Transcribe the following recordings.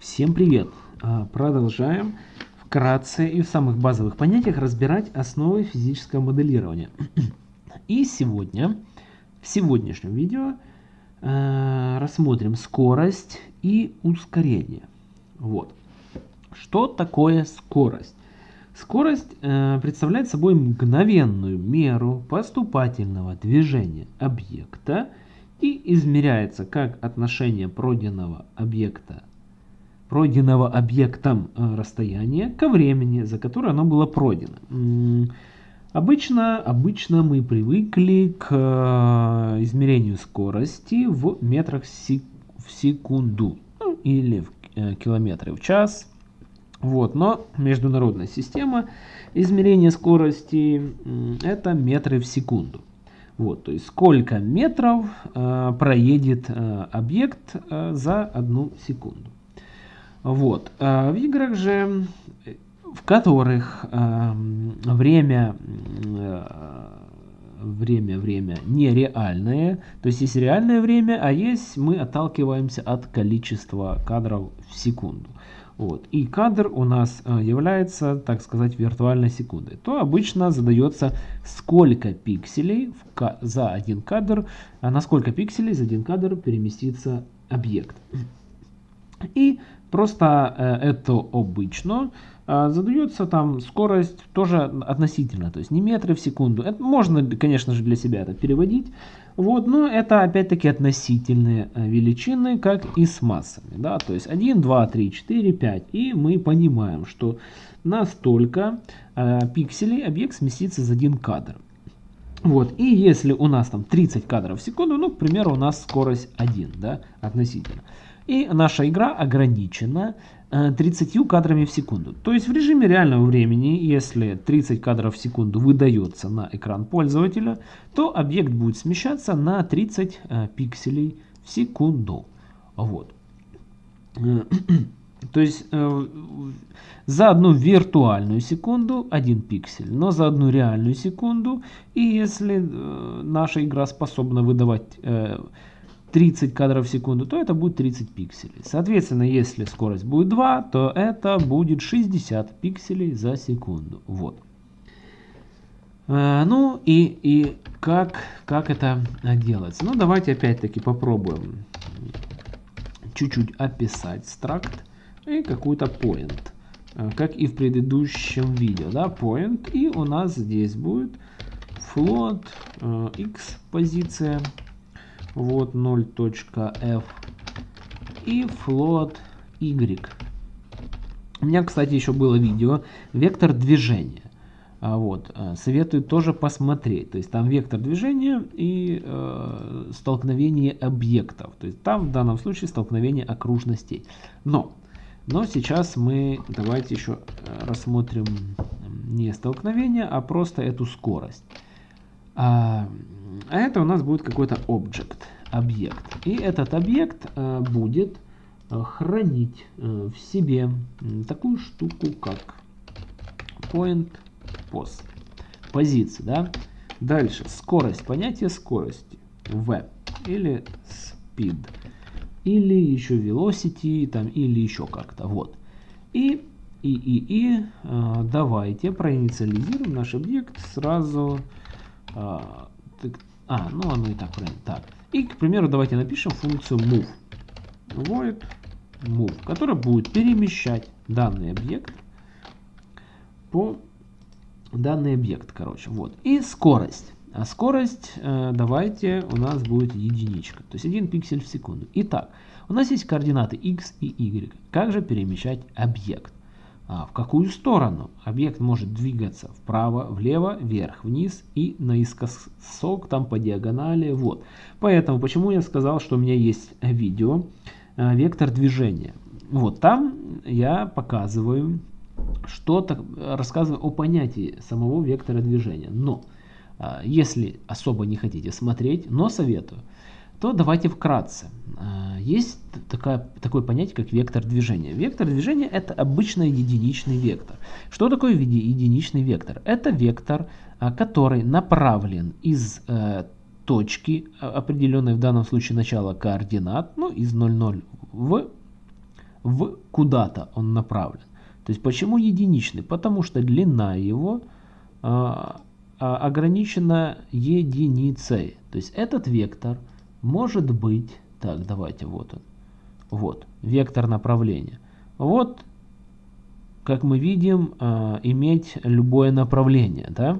Всем привет! А, продолжаем вкратце и в самых базовых понятиях разбирать основы физического моделирования. И сегодня, в сегодняшнем видео, а, рассмотрим скорость и ускорение. Вот. Что такое скорость? Скорость э, представляет собой мгновенную меру поступательного движения объекта и измеряется как отношение пройденного объекта пройденного объектом э, расстояния ко времени, за которое оно было пройдено. Обычно, обычно мы привыкли к э, измерению скорости в метрах в секунду ну, или в э, километры в час. Вот, но международная система измерения скорости это метры в секунду. Вот, то есть сколько метров э, проедет э, объект э, за одну секунду. Вот. А в играх же, в которых э, время, э, время, время нереальное, то есть есть реальное время, а есть мы отталкиваемся от количества кадров в секунду. Вот. И кадр у нас э, является, так сказать, виртуальной секундой. То обычно задается, сколько пикселей в, за один кадр, а на сколько пикселей за один кадр переместится объект. И Просто э, это обычно э, задается там скорость тоже относительно, то есть не метры в секунду. Это можно, конечно же, для себя это переводить, вот, но это опять-таки относительные э, величины, как и с массами. Да? То есть 1, 2, 3, 4, 5. И мы понимаем, что на столько э, пикселей объект сместится за один кадр. Вот, и если у нас там 30 кадров в секунду, ну, к примеру, у нас скорость 1, да, относительно. И наша игра ограничена 30 э, кадрами в секунду. То есть в режиме реального времени, если 30 кадров в секунду выдается на экран пользователя, то объект будет смещаться на 30 э, пикселей в секунду. Вот. Э, то есть за одну виртуальную секунду один пиксель, но за одну реальную секунду, и если наша игра способна выдавать 30 кадров в секунду, то это будет 30 пикселей. Соответственно, если скорость будет 2, то это будет 60 пикселей за секунду. Вот. Э, ну и, и как, как это делается? Ну давайте опять-таки попробуем чуть-чуть описать стракт и какой-то point. Э, как и в предыдущем видео. Да, point. И у нас здесь будет float э, x позиция вот 0.f и float y. У меня, кстати, еще было видео вектор движения. А вот, э, советую тоже посмотреть. То есть там вектор движения и э, столкновение объектов. То есть там в данном случае столкновение окружностей. Но, но сейчас мы давайте еще э, рассмотрим не столкновение, а просто эту скорость. А, а это у нас будет какой-то object, объект. И этот объект а, будет а, хранить в себе такую штуку, как point pos. Позиция, да? Дальше, скорость, понятие скорости. v или speed. Или еще velocity, там, или еще как-то. Вот. И, и, и, и э, давайте проинициализируем наш объект сразу а, так, а, ну оно и так правильно. Так. И, к примеру, давайте напишем функцию move. Void move, которая будет перемещать данный объект по данный объект, короче. Вот. И скорость. А скорость, э, давайте, у нас будет единичка. То есть 1 пиксель в секунду. Итак, у нас есть координаты x и y. Как же перемещать объект? А в какую сторону объект может двигаться вправо, влево, вверх, вниз и наискосок там по диагонали. Вот. Поэтому почему я сказал, что у меня есть видео э, вектор движения. Вот там я показываю что-то, рассказываю о понятии самого вектора движения. Но если особо не хотите смотреть, но советую, то давайте вкратце. А, есть такая, такое понятие, как вектор движения. Вектор движения это обычно единичный вектор. Что такое единичный вектор? Это вектор, а, который направлен из э, точки, а, определенной в данном случае начала координат, ну из 0,0 в в куда-то он направлен. То есть почему единичный? Потому что длина его а, а, ограничена единицей. То есть этот вектор может быть, так, давайте, вот он, вот, вектор направления. Вот, как мы видим, а, иметь любое направление, да,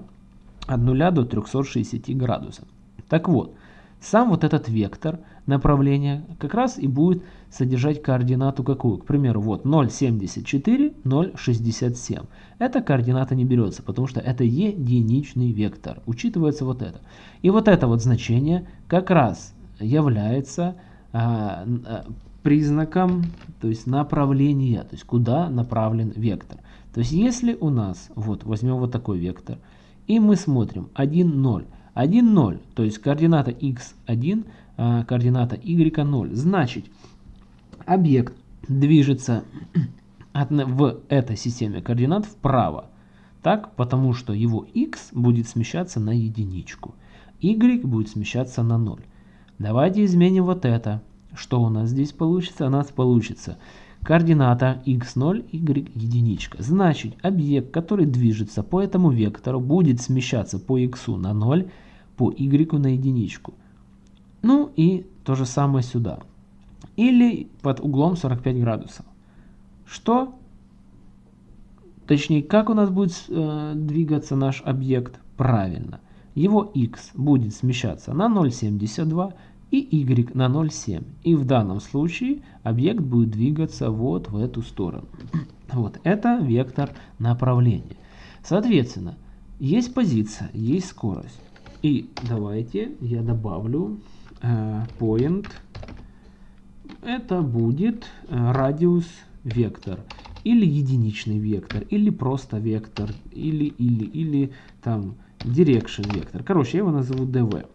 от 0 до 360 градусов. Так вот, сам вот этот вектор направления как раз и будет содержать координату какую? К примеру, вот 0,74, 0,67. Эта координата не берется, потому что это единичный вектор. Учитывается вот это. И вот это вот значение как раз является а, а, признаком, то есть направления, то есть куда направлен вектор. То есть если у нас, вот возьмем вот такой вектор, и мы смотрим 1, 0, 1, 0, то есть координата x1, а, координата y0. Значит, объект движется в этой системе координат вправо. Так, потому что его x будет смещаться на единичку, y будет смещаться на 0. Давайте изменим вот это. Что у нас здесь получится? У нас получится координата x0, y единичка. Значит, объект, который движется по этому вектору, будет смещаться по x на 0, по y на единичку. Ну и то же самое сюда. Или под углом 45 градусов. Что? Точнее, как у нас будет э, двигаться наш объект? Правильно. Его x будет смещаться на 0,72 и y на 0,7. И в данном случае объект будет двигаться вот в эту сторону. Вот это вектор направления. Соответственно, есть позиция, есть скорость. И давайте я добавлю э, point. Это будет э, радиус вектор. Или единичный вектор, или просто вектор, или, или, или там direction вектор. Короче, я его назову dv.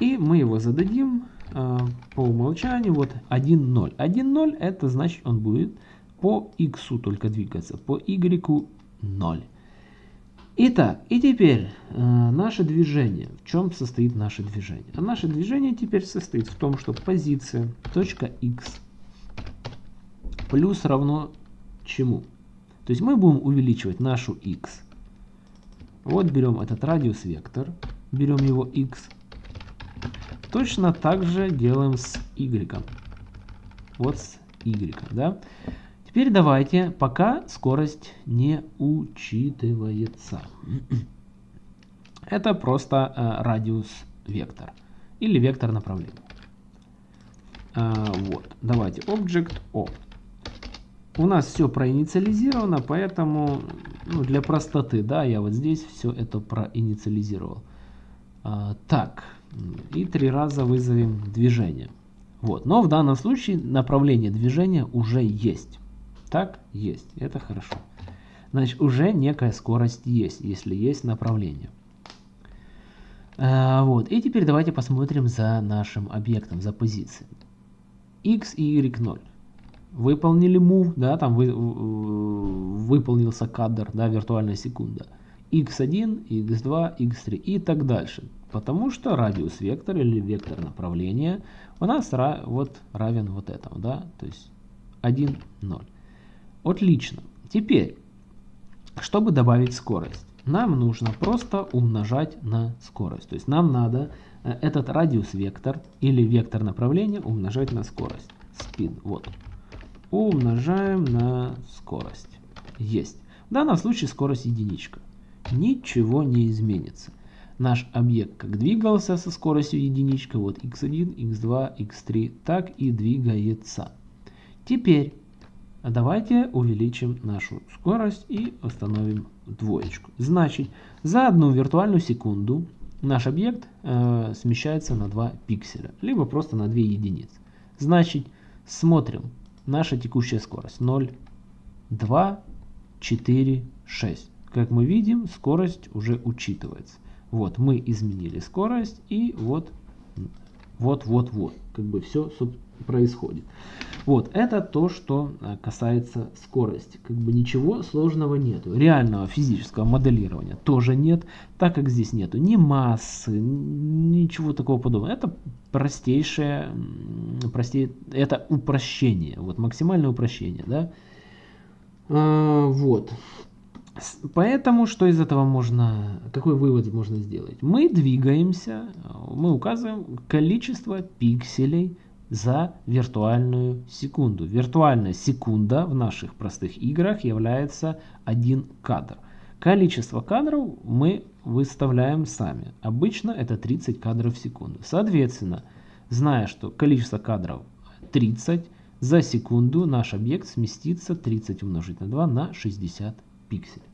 И мы его зададим э, по умолчанию вот 1,0. 1,0 это значит он будет по x только двигаться, по y 0. Итак, и теперь э, наше движение. В чем состоит наше движение? А наше движение теперь состоит в том, что позиция точка x плюс равно чему? То есть мы будем увеличивать нашу x. Вот берем этот радиус вектор, берем его x Точно так же делаем с y. Вот с y, да. Теперь давайте, пока скорость не учитывается. Это просто э, радиус вектор или вектор направления. А, вот, давайте Object O. У нас все проинициализировано, поэтому ну, для простоты, да, я вот здесь все это проинициализировал. А, так, и три раза вызовем движение. Вот. Но в данном случае направление движения уже есть. Так, есть. Это хорошо. Значит, уже некая скорость есть, если есть направление. А, вот. И теперь давайте посмотрим за нашим объектом, за позицией. x и y 0. Выполнили move, да, там вы, выполнился кадр, да, виртуальная секунда. X1, x2, x3 и так дальше. Потому что радиус вектора или вектор направления у нас вот равен вот этому, да, то есть 1, 0. Отлично. Теперь, чтобы добавить скорость, нам нужно просто умножать на скорость. То есть нам надо э, этот радиус вектор или вектор направления умножать на скорость. Speed, вот. Умножаем на скорость. Есть. В данном случае скорость единичка. Ничего не изменится наш объект как двигался со скоростью единичка, вот x1, x2, x3, так и двигается. Теперь давайте увеличим нашу скорость и установим двоечку. Значит, за одну виртуальную секунду наш объект э, смещается на 2 пикселя, либо просто на 2 единицы. Значит, смотрим. Наша текущая скорость 0, 2, 4, 6. Как мы видим, скорость уже учитывается. Вот, мы изменили скорость, и вот вот-вот-вот. Как бы все происходит. Вот, это то, что э, касается скорости. Как бы ничего сложного нету. Реального физического моделирования тоже нет, так как здесь нету ни массы, ничего такого подобного. Это простейшее, простее, это упрощение, вот максимальное упрощение, да. А, вот. Поэтому что из этого можно, какой вывод можно сделать? Мы двигаемся, мы указываем количество пикселей за виртуальную секунду. Виртуальная секунда в наших простых играх является один кадр. Количество кадров мы выставляем сами. Обычно это 30 кадров в секунду. Соответственно, зная, что количество кадров 30, за секунду наш объект сместится 30 умножить на 2 на 60 пикселей.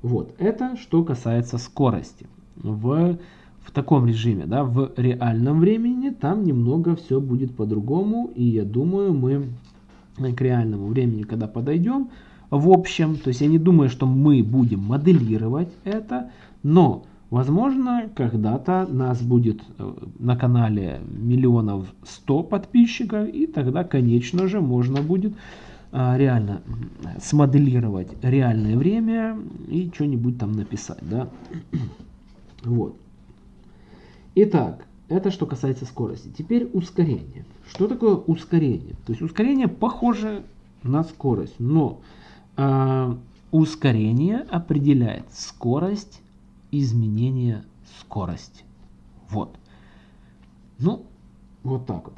Вот, это что касается скорости. В в таком режиме, да, в реальном времени, там немного все будет по-другому. И я думаю, мы к реальному времени, когда подойдем, в общем, то есть я не думаю, что мы будем моделировать это, но, возможно, когда-то нас будет э, на канале миллионов сто подписчиков, и тогда, конечно же, можно будет реально смоделировать реальное время и что-нибудь там написать, да. Вот. Итак, это что касается скорости. Теперь ускорение. Что такое ускорение? То есть ускорение похоже на скорость, но э, ускорение определяет скорость изменения скорости. Вот. Ну, вот так вот.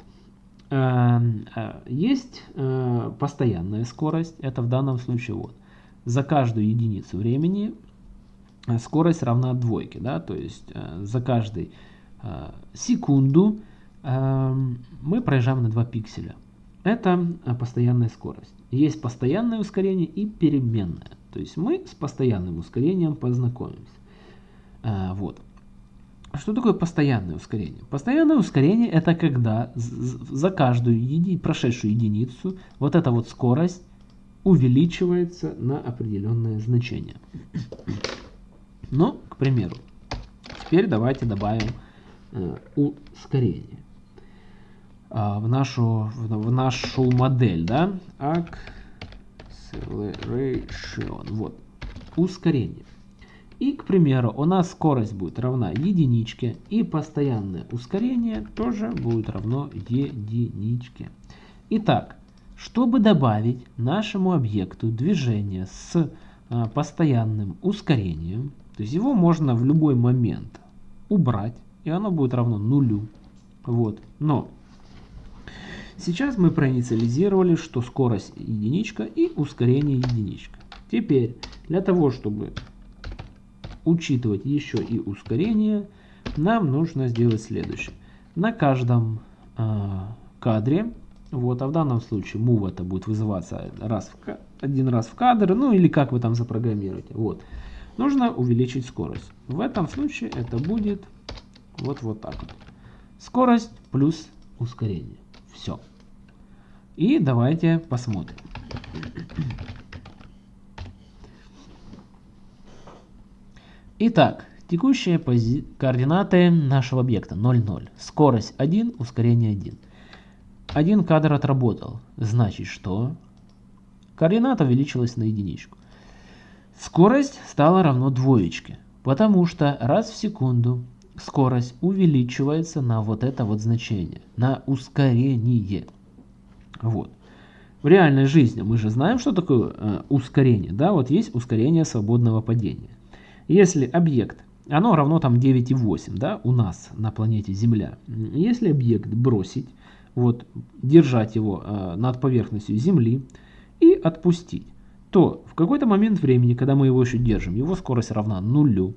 Э, э, есть э, постоянная скорость, это в данном случае вот. За каждую единицу времени скорость равна двойке, да, то есть за каждый Э, секунду эм, мы проезжаем на 2 пикселя. Это э, постоянная скорость. Есть постоянное ускорение и переменное. То есть мы с постоянным ускорением познакомимся. Э, вот. Что такое постоянное ускорение? Постоянное ускорение это когда за каждую еди, прошедшую единицу вот эта вот скорость увеличивается на определенное значение. Но, к примеру, теперь давайте добавим Э, ускорение а, в нашу, в нашу модель, да, acceleration, вот, ускорение. И, к примеру, у нас скорость будет равна единичке, и постоянное ускорение тоже будет равно единичке. Итак, чтобы добавить нашему объекту движение с а, постоянным ускорением, то есть его можно в любой момент убрать, и оно будет равно нулю. Вот. Но сейчас мы проинициализировали, что скорость единичка и ускорение единичка. Теперь для того, чтобы учитывать еще и ускорение, нам нужно сделать следующее. На каждом э, кадре, вот, а в данном случае move это будет вызываться раз в, один раз в кадр, ну или как вы там запрограммируете, вот, нужно увеличить скорость. В этом случае это будет вот, вот так вот. Скорость плюс ускорение. Все. И давайте посмотрим. Итак, текущие координаты нашего объекта 0, 0. Скорость 1, ускорение 1. Один кадр отработал. Значит, что координата увеличилась на единичку. Скорость стала равно двоечке, потому что раз в секунду скорость увеличивается на вот это вот значение, на ускорение. Вот. В реальной жизни мы же знаем, что такое э, ускорение. Да, вот есть ускорение свободного падения. Если объект, оно равно там 9,8, да, у нас на планете Земля. Если объект бросить, вот, держать его э, над поверхностью Земли и отпустить, то в какой-то момент времени, когда мы его еще держим, его скорость равна нулю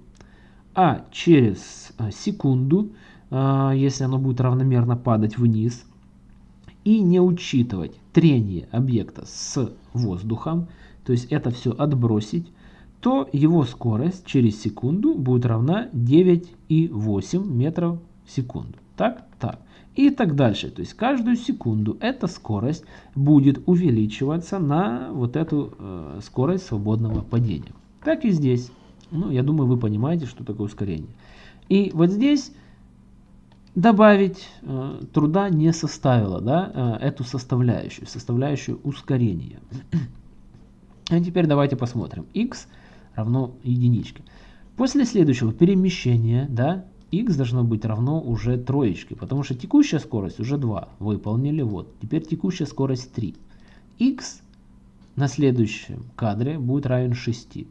а через а, секунду, а, если оно будет равномерно падать вниз, и не учитывать трение объекта с воздухом, то есть это все отбросить, то его скорость через секунду будет равна 9,8 метров в секунду. Так, так. И так дальше. То есть каждую секунду эта скорость будет увеличиваться на вот эту э, скорость свободного падения. Так и здесь. Ну, я думаю, вы понимаете, что такое ускорение. И вот здесь добавить э, труда не составило, да, э, эту составляющую, составляющую ускорения. А теперь давайте посмотрим. x равно единичке. После следующего перемещения, да, x должно быть равно уже троечке, потому что текущая скорость уже 2, выполнили, вот. Теперь текущая скорость 3. x на следующем кадре будет равен 6.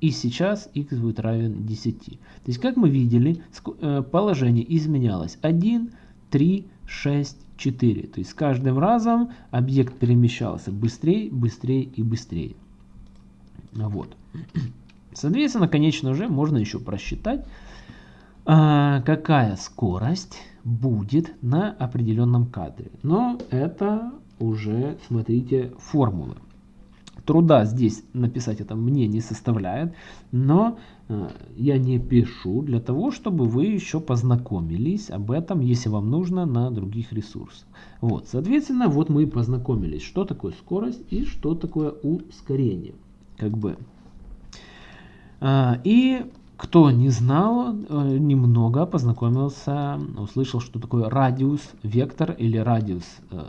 И сейчас x будет равен 10. То есть, как мы видели, э, положение изменялось 1, 3, 6, 4. То есть, с каждым разом объект перемещался быстрее, быстрее и быстрее. Вот. Соответственно, конечно же, можно еще просчитать, а, какая скорость будет на определенном кадре. Но это уже, смотрите, формулы. Труда здесь написать это мне не составляет, но э, я не пишу для того, чтобы вы еще познакомились об этом, если вам нужно, на других ресурсах. Вот, соответственно, вот мы и познакомились, что такое скорость и что такое ускорение. Как бы а, и кто не знал, э, немного познакомился, услышал, что такое радиус, вектор или радиус, э,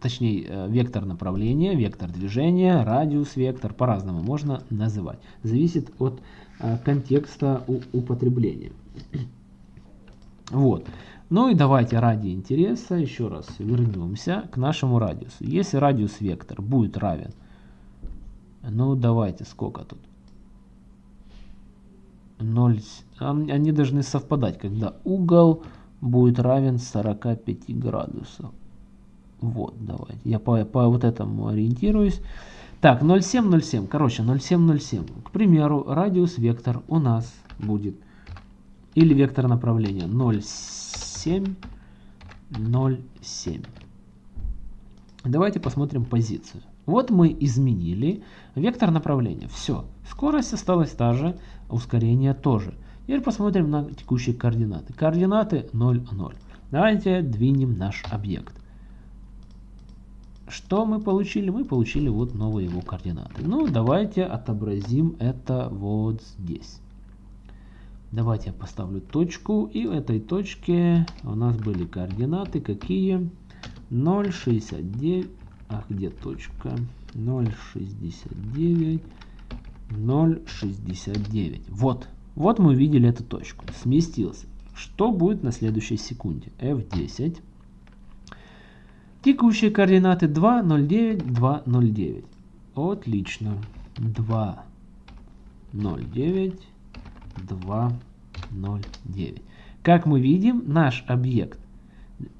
точнее, э, вектор направления, вектор движения, радиус, вектор, по-разному можно называть. Зависит от контекста употребления. Вот. Ну и давайте ради интереса еще раз вернемся к нашему радиусу. Если радиус вектор будет равен, ну давайте, сколько тут? 0, они должны совпадать, когда угол будет равен 45 градусов. Вот, давайте. Я по, по вот этому ориентируюсь. Так, 0,7, 0,7. Короче, 0,7, 0,7. К примеру, радиус вектор у нас будет. Или вектор направления 0,7, 0,7. Давайте посмотрим позицию. Вот мы изменили вектор направления. Все. Скорость осталась та же, ускорение тоже. Теперь посмотрим на текущие координаты. Координаты 0, 0. Давайте двинем наш объект. Что мы получили? Мы получили вот новые его координаты. Ну, давайте отобразим это вот здесь. Давайте я поставлю точку. И в этой точке у нас были координаты какие? 0,69. Ах, где точка? 0,69. 0,69. Вот. Вот мы увидели эту точку. Сместился. Что будет на следующей секунде? F10. Текущие координаты 2,09, 2,09. Отлично. 2,09, 2,09. Как мы видим, наш объект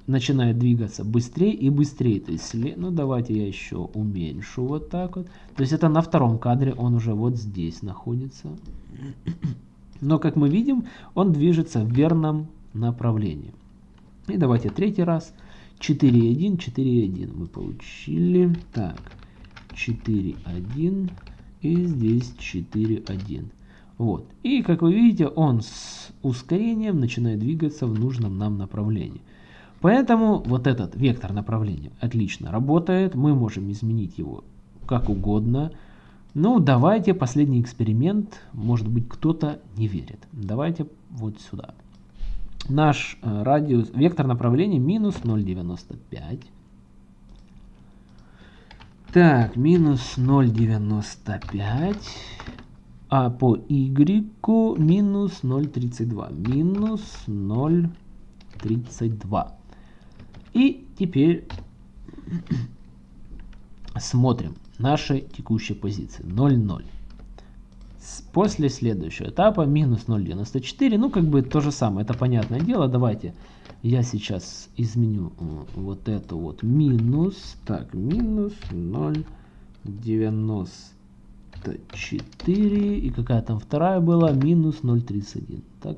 начинает двигаться быстрее и быстрее. То есть, ну давайте я еще уменьшу вот так вот. То есть это на втором кадре он уже вот здесь находится. Но как мы видим, он движется в верном направлении. И давайте третий раз. 4.1, 4.1 мы получили. Так, 4.1 и здесь 4.1. Вот. И как вы видите, он с ускорением начинает двигаться в нужном нам направлении. Поэтому вот этот вектор направления отлично работает. Мы можем изменить его как угодно. Ну, давайте последний эксперимент. Может быть, кто-то не верит. Давайте вот сюда. Наш э, радиус, вектор направления минус 0,95. Так, минус 0,95. А по y минус 0,32. Минус 0,32. И теперь смотрим наши текущие позиции. 0,0. После следующего этапа минус 0,94. Ну, как бы то же самое, это понятное дело. Давайте я сейчас изменю э, вот это вот минус. Так, минус 0,94. И какая там вторая была? Минус 0,31. Так,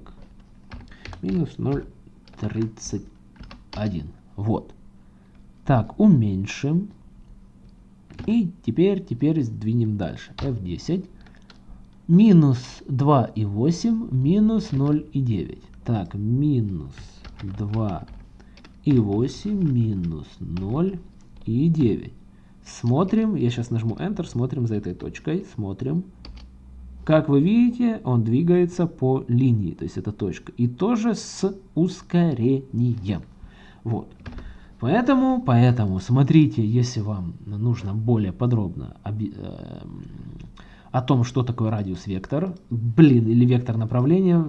минус 0,31. Вот. Так, уменьшим. И теперь, теперь сдвинем дальше. F10. Минус 2,8, минус 0,9. Так, минус 2,8, минус 0,9. Смотрим, я сейчас нажму Enter, смотрим за этой точкой, смотрим. Как вы видите, он двигается по линии, то есть это точка. И тоже с ускорением. Вот. Поэтому, поэтому смотрите, если вам нужно более подробно э, о том, что такое радиус-вектор, блин, или вектор направления,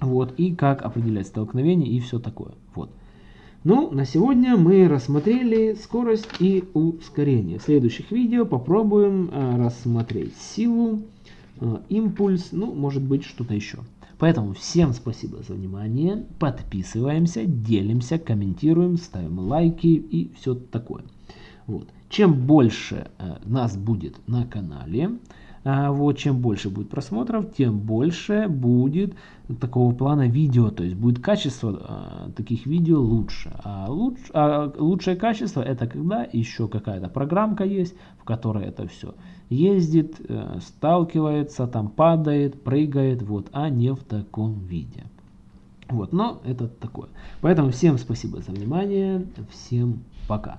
вот, и как определять столкновение и все такое. Вот. Ну, на сегодня мы рассмотрели скорость и ускорение. В следующих видео попробуем э, рассмотреть силу, импульс, ну, может быть, что-то еще. Поэтому всем спасибо за внимание. Подписываемся, делимся, комментируем, ставим лайки и все такое. Вот. Чем больше э, нас будет на канале, вот, чем больше будет просмотров, тем больше будет такого плана видео, то есть будет качество а, таких видео лучше. А, луч, а лучшее качество это когда еще какая-то программка есть, в которой это все ездит, э, сталкивается, там падает, прыгает, вот, а не в таком виде. Вот, но это такое. Поэтому всем спасибо за внимание, всем пока.